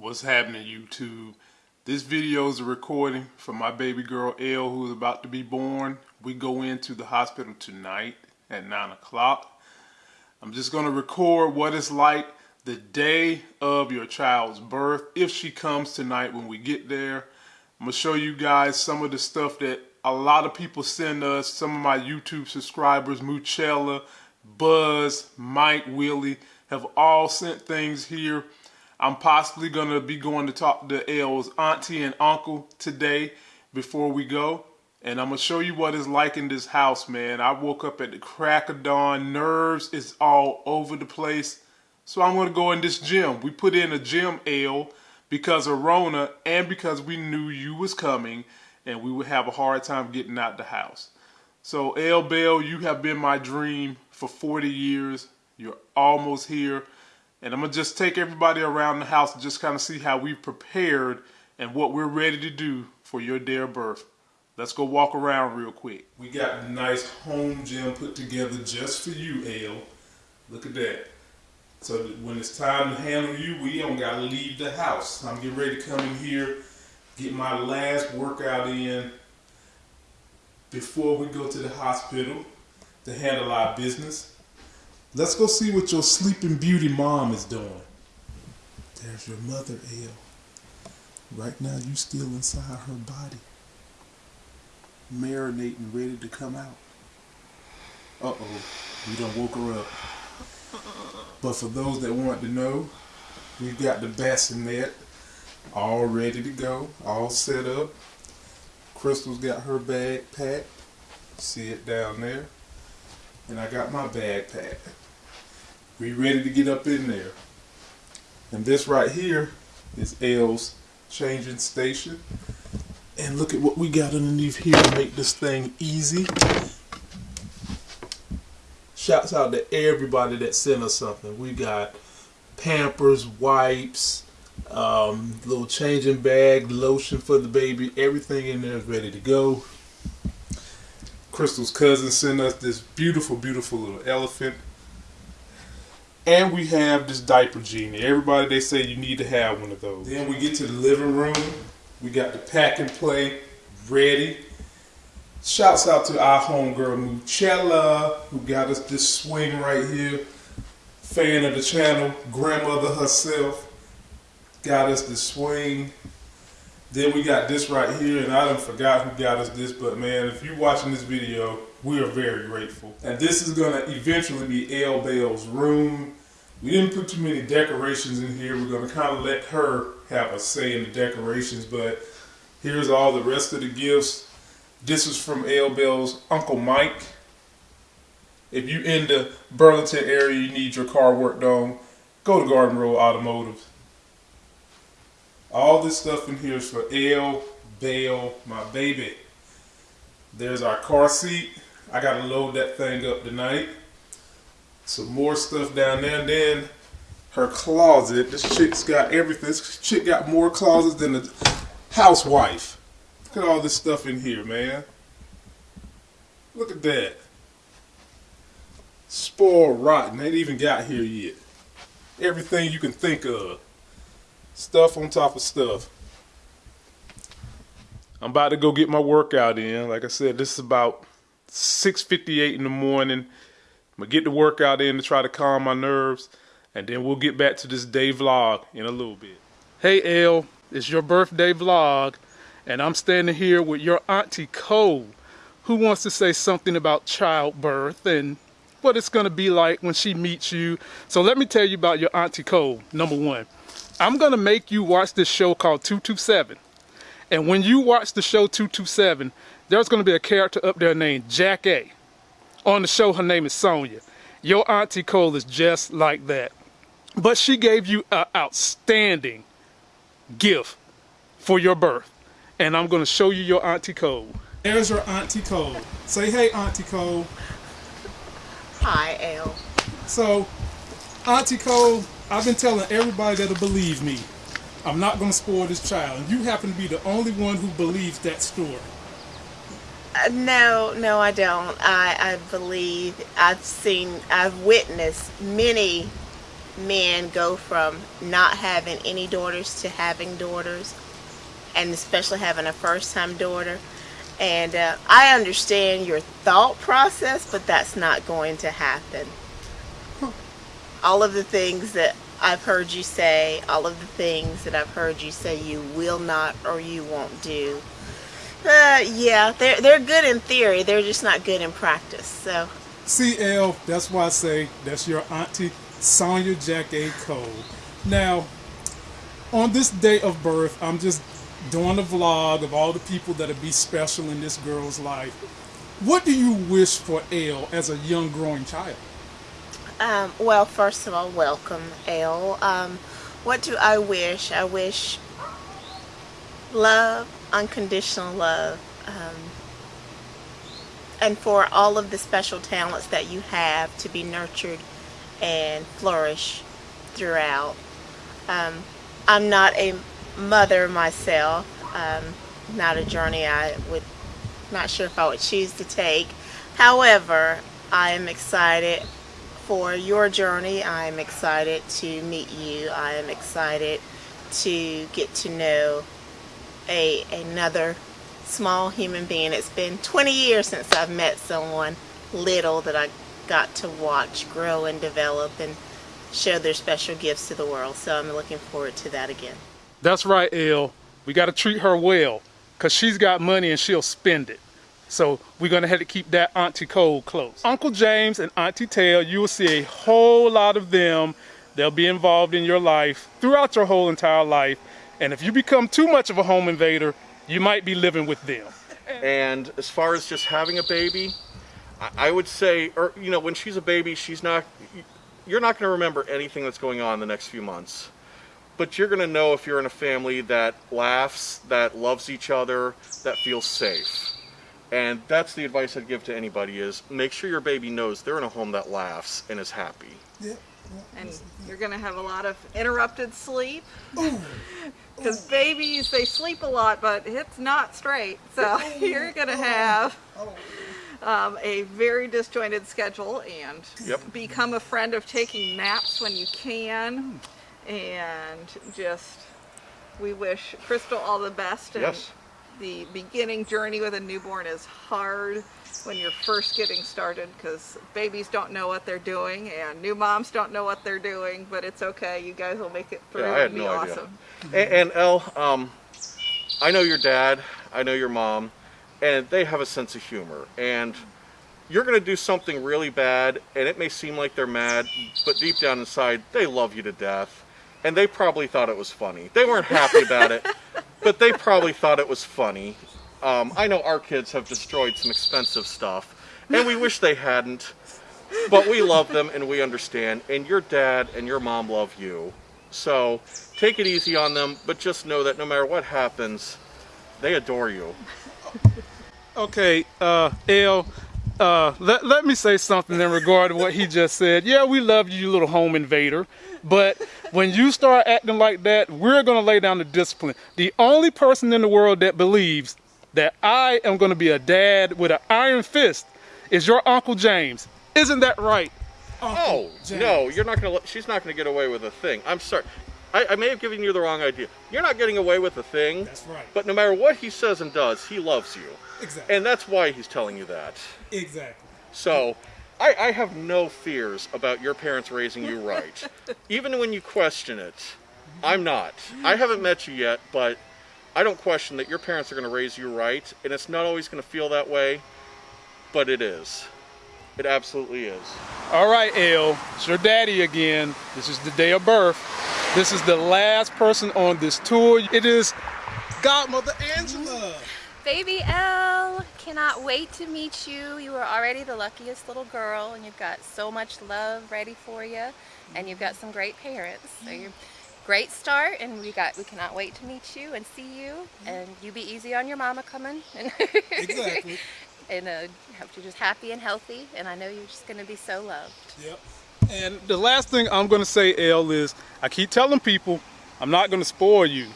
What's happening YouTube? This video is a recording for my baby girl Elle who is about to be born. We go into the hospital tonight at 9 o'clock. I'm just going to record what it's like the day of your child's birth if she comes tonight when we get there. I'm going to show you guys some of the stuff that a lot of people send us. Some of my YouTube subscribers, Muchella, Buzz, Mike, Willie, have all sent things here I'm possibly going to be going to talk to Elle's auntie and uncle today before we go. And I'm going to show you what it's like in this house, man. I woke up at the crack of dawn. Nerves is all over the place. So I'm going to go in this gym. We put in a gym, Ale, because of Rona and because we knew you was coming and we would have a hard time getting out the house. So, Elle Bell, you have been my dream for 40 years. You're almost here. And I'm going to just take everybody around the house and just kind of see how we've prepared and what we're ready to do for your day of birth. Let's go walk around real quick. We got a nice home gym put together just for you, Ale. Look at that. So when it's time to handle you, we don't got to leave the house. I'm getting ready to come in here, get my last workout in before we go to the hospital to handle our business. Let's go see what your sleeping beauty mom is doing. There's your mother, Elle. Right now, you still inside her body, marinating, ready to come out. Uh oh, we done woke her up. But for those that want to know, we've got the bassinet all ready to go, all set up. Crystal's got her bag packed. See it down there. And I got my bag packed. We ready to get up in there. And this right here is Elle's changing station. And look at what we got underneath here to make this thing easy. Shouts out to everybody that sent us something. We got Pampers, wipes, um, little changing bag, lotion for the baby. Everything in there is ready to go. Crystal's cousin sent us this beautiful, beautiful little elephant. And we have this diaper genie. Everybody they say you need to have one of those. Then we get to the living room. We got the pack and play ready. Shouts out to our homegirl Muchella, who got us this swing right here. Fan of the channel, grandmother herself, got us the swing. Then we got this right here, and I done forgot who got us this, but man, if you're watching this video, we are very grateful. And this is gonna eventually be Elle Bell's room. We didn't put too many decorations in here. We're gonna kind of let her have a say in the decorations, but here's all the rest of the gifts. This is from Elle Bell's Uncle Mike. If you're in the Burlington area, you need your car worked on, go to Garden Road Automotive. All this stuff in here is for Elle Bell, my baby. There's our car seat. I gotta load that thing up tonight. Some more stuff down there. And then her closet. This chick's got everything. This chick got more closets than a housewife. Look at all this stuff in here, man. Look at that. Spoiled rotten. Ain't even got here yet. Everything you can think of. Stuff on top of stuff. I'm about to go get my workout in. Like I said, this is about 6.58 in the morning. I'm to get the workout in to try to calm my nerves. And then we'll get back to this day vlog in a little bit. Hey, Elle. It's your birthday vlog. And I'm standing here with your Auntie Cole, who wants to say something about childbirth and what it's to be like when she meets you. So let me tell you about your Auntie Cole, number one. I'm to make you watch this show called 227. And when you watch the show 227, there's to be a character up there named Jackée On the show, her name is Sonia. Your Auntie Cole is just like that. But she gave you an outstanding gift for your birth. And I'm going to show you your Auntie Cole. There's your Auntie Cole. Say hey, Auntie Cole. Hi, Elle. So, Auntie Cole, I've been telling everybody that'll believe me. I'm not going to spoil this child. And you happen to be the only one who believes that story. No, no, I don't. I, I believe I've seen, I've witnessed many men go from not having any daughters to having daughters, and especially having a first time daughter. And uh, I understand your thought process, but that's not going to happen. All of the things that I've heard you say, all of the things that I've heard you say you will not or you won't do. Uh, yeah, they're they're good in theory. They're just not good in practice. So CL, that's why I say that's your auntie Sonia Jackée Cole. Now, on this day of birth, I'm just doing a vlog of all the people that'll be special in this girl's life. What do you wish for Elle as a young growing child? Um, well, first of all, welcome, Elle. Um, what do I wish? I wish love, unconditional love, um, and for all of the special talents that you have to be nurtured and flourish throughout. Um, I'm not a mother myself, um, not a journey I would, not sure if I would choose to take. However, I am excited for your journey. I'm excited to meet you. I am excited to get to know a another small human being. It's been 20 years since I've met someone little that I got to watch grow and develop and show their special gifts to the world. So I'm looking forward to that again. That's right, Elle. We got to treat her well because she's got money and she'll spend it. So we're going to have to keep that Auntie Cole close. Uncle James and Auntie Tail, you will see a whole lot of them. They'll be involved in your life throughout your whole entire life. And if you become too much of a home invader, you might be living with them. And as far as just having a baby, I, I would say, or you know, when she's a baby, she's not. You're not going to remember anything that's going on in the next few months, but you're going to know if you're in a family that laughs, that loves each other, that feels safe. And that's the advice I'd give to anybody: is make sure your baby knows they're in a home that laughs and is happy. Yeah. and you're going to have a lot of interrupted sleep because babies they sleep a lot but it's not straight so you're going to have um, a very disjointed schedule and Yep. become a friend of taking naps when you can and just we wish crystal all the best and Yes. the beginning journey with a newborn is hard when you're first getting started because babies don't know what they're doing and new moms don't know what they're doing but it's okay you guys will make it through Yeah, I had no idea. awesome And, and Elle, um, I know your dad, I know your mom, and they have a sense of humor. And you're going to do something really bad, and it may seem like they're mad, but deep down inside, they love you to death. And they probably thought it was funny. They weren't happy about it, but they probably thought it was funny. Um, I know our kids have destroyed some expensive stuff, and we wish they hadn't. But we love them and we understand, and your dad and your mom love you. So take it easy on them, but just know that no matter what happens, they adore you. Okay, uh, Elle, uh, let, let me say something in regard to what he just said. Yeah, we love you, you little home invader. But when you start acting like that, we're going to lay down the discipline. The only person in the world that believes that I am going to be a dad with an iron fist is your Uncle James. Isn't that right? Oh James. no, you're not gonna. let- She's not gonna get away with a thing. I'm sorry. I, I may have given you the wrong idea. You're not getting away with a thing. That's right. But no matter what he says and does, he loves you, Exactly. and that's why he's telling you that. exactly. So, I, I have no fears about your parents raising you right. Even when you question it, I'm not. I haven't met you yet, but I don't question that your parents are going to raise you right, and it's not always going to feel that way, but it is. It absolutely is. All right, Elle, it's your daddy again. This is the day of birth. This is the last person on this tour. It is Godmother Angela. Baby Elle, cannot wait to meet you. You are already the luckiest little girl, and you've got so much love ready for you, and you've got some great parents. So you're great start, and we got we cannot wait to meet you and see you. And you be easy on your mama coming. And Exactly. and uh, hope you're just happy and healthy. And I know you're just gonna be so loved. Yep. And the last thing I'm going to say, Elle, is I keep telling people I'm not going to spoil you.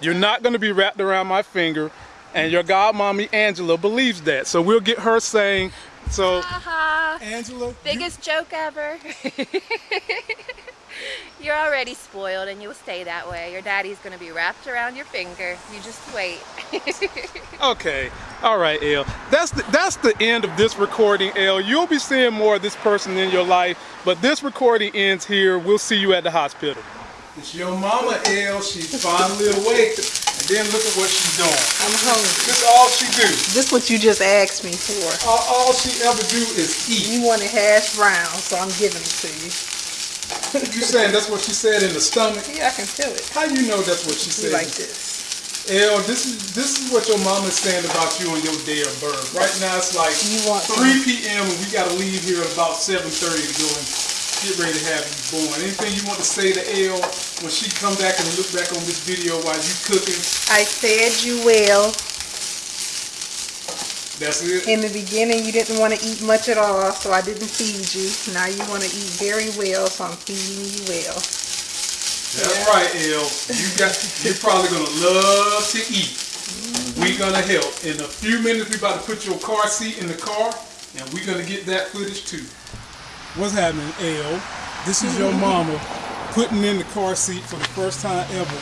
You're not going to be wrapped around my finger, and your godmommy Angela believes that. So we'll get her saying, so Haha. Angela. you- Biggest joke ever. You're already spoiled and you'll stay that way. Your daddy's gonna be wrapped around your finger. You just wait. Okay, all right, Elle. That's the, that's the end of this recording, Elle. You'll be seeing more of this person in your life, but this recording ends here. We'll see you at the hospital. It's your mama, Elle. She's finally awake, and then look at what she's doing. I'm hungry. This is all she do. This is what you just asked me for. All, all she ever do is eat. You wanted hash brown, so I'm giving it to you. You saying that's what she said in the stomach? Yeah, I can feel it. How you know that's what she said? like this. Elle, this is this is what your mama's saying about you on your day of birth. Right now it's like You want 3 p.m. and we gotta leave here at about 7:30 to go and get ready to have you born. Anything you want to say to Elle when she come back and look back on this video while you cooking? I said you well. That's it. In the beginning, you didn't want to eat much at all, so I didn't feed you. Now you want to eat very well, so I'm feeding you well. That's right, Elle. You got you're probably gonna love to eat. We're gonna help. In a few minutes we're about to put your car seat in the car and we're gonna get that footage too. What's happening, Elle? This is your mama putting in the car seat for the first time ever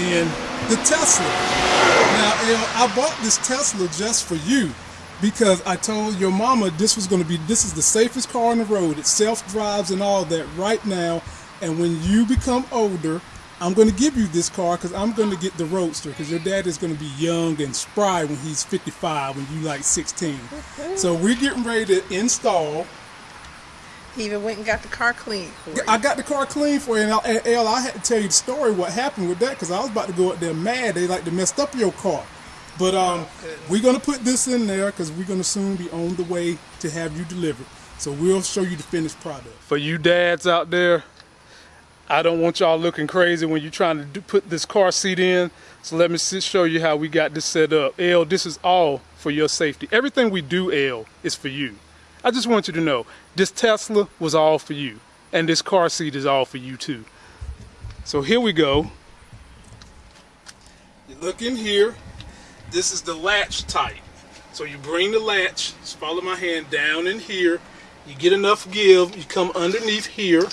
in the Tesla. Now, Elle, I bought this Tesla just for you because I told your mama this was going to be this is the safest car on the road. It self drives and all that right now. And when you become older, I'm going to give you this car because I'm going to get the Roadster because your dad is going to be young and spry when he's 55 when you like 16. So we're getting ready to install He even went and got the car you. I got the car clean for you, and, I, and Elle, I had to tell you the story what happened with that because I was about to go up there mad. They like to messed up your car, but um, we're gonna put this in there because we're gonna soon be on the way to have you delivered. So we'll show you the finished product. For you dads out there, I don't want y'all looking crazy when you're trying to do, put this car seat in. So let me sit, show you how we got this set up. Elle, this is all for your safety. Everything we do, Elle, is for you. I just want you to know this Tesla was all for you, and this car seat is all for you too. So here we go. You look in here. This is the latch type. So you bring the latch, just follow my hand down in here. You get enough give. You come underneath here,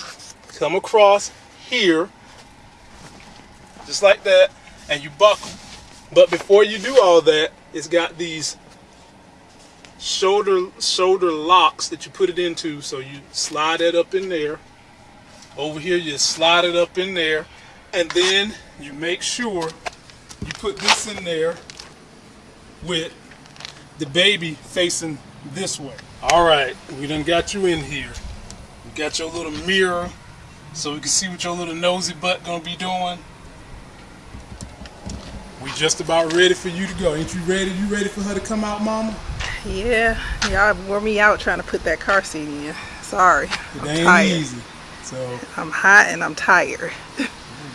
come across here, just like that, and you buckle. But before you do all that, it's got these shoulder shoulder locks that you put it into. So you slide that up in there. Over here, you slide it up in there, and then you make sure you put this in there with the baby facing this way. All right, we done got you in here. We got your little mirror so we can see what your little nosy butt gonna be doing. We just about ready for you to go. Ain't you ready? You ready for her to come out, mama? Yeah, y'all wore me out trying to put that car seat in. Sorry. It I'm ain't tired. easy. So I'm hot and I'm tired.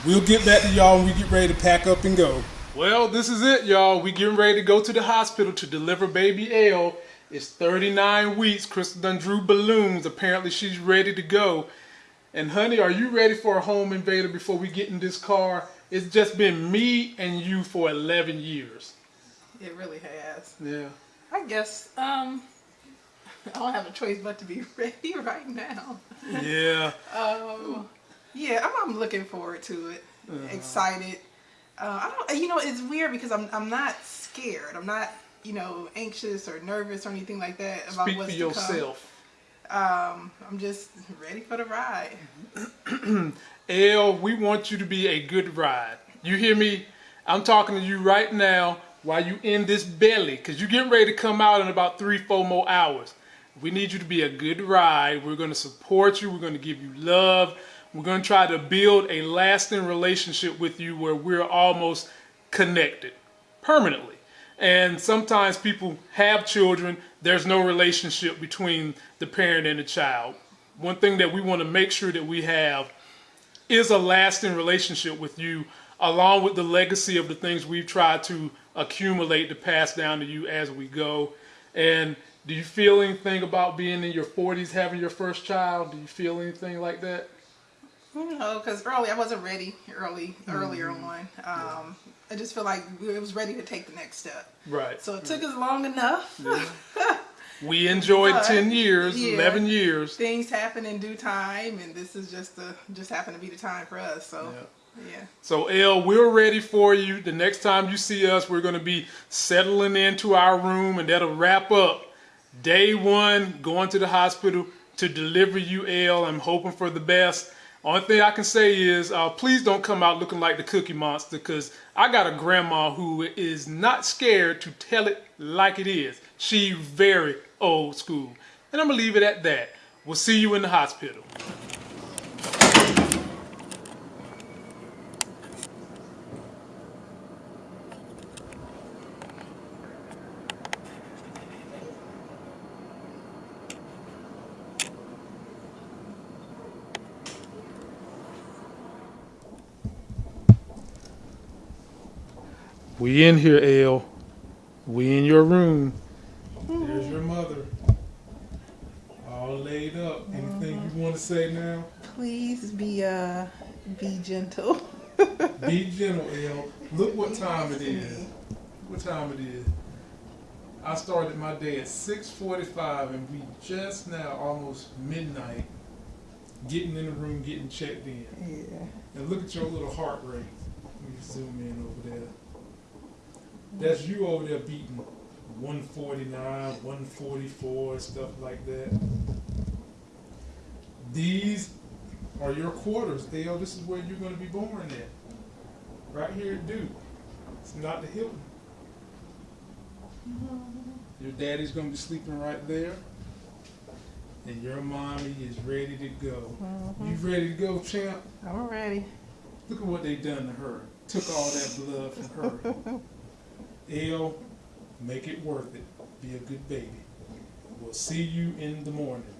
We'll get back to y'all when we get ready to pack up and go. Well, this is it, y'all. We getting ready to go to the hospital to deliver baby Elle. It's 39 weeks. Crystal done drew balloons. Apparently she's ready to go. And honey, are you ready for a home invader before we get in this car? It's just been me and you for 11 years. It really has. Yeah. I guess um I don't have a choice but to be ready right now. Yeah. Um yeah, I'm, I'm looking forward to it. Excited. Uh, I don't you know it's weird because I'm I'm not scared. I'm not, you know, anxious or nervous or anything like that about Speak for what's to come. yourself. Um I'm just ready for the ride. Elle, we want you to be a good ride. You hear me? I'm talking to you right now while you in this belly, because you're getting ready to come out in about three, four more hours. We need you to be a good ride. We're going to support you. We're going to give you love. We're going to try to build a lasting relationship with you where we're almost connected permanently. And sometimes people have children, there's no relationship between the parent and the child. One thing that we want to make sure that we have is a lasting relationship with you, along with the legacy of the things we've tried to accumulate to pass down to you as we go. And do you feel anything about being in your 40s, having your first child? Do you feel anything like that? You know, because early I wasn't ready early earlier on. Um, I just feel like it was ready to take the next step. Right. So it took us long enough. We enjoyed But, 10 years, yeah. 11 years. Things happen in due time, and this is just the just happened to be the time for us. So, yeah. So, Elle, we're ready for you. The next time you see us, we're going to be settling into our room, and that'll wrap up day one going to the hospital to deliver you, Elle. I'm hoping for the best. Only thing I can say is, uh, please don't come out looking like the Cookie Monster, because I got a grandma who is not scared to tell it like it is. She very old school, and I'm gonna leave it at that. We'll see you in the hospital. We in here, Elle. We in your room. There's your mother. All laid up. Anything you want to say now? Please be uh be gentle. Be gentle, Elle. Look what time it is. What time it is. I started my day at 6:45, and we just now almost midnight. Getting in the room, getting checked in, Yeah. and look at your little heart rate. Let me zoom in over there. That's you over there beating 149, 144, stuff like that. These are your quarters, Dale. This is where you're going to be born at. Right here at Duke. It's not the Hilton. Your daddy's going to be sleeping right there. And your mommy is ready to go. Mm-hmm. You ready to go, champ? I'm ready. Look at what they done to her. Took all that blood from her. Elle, make it worth it. Be a good baby. We'll see you in the morning.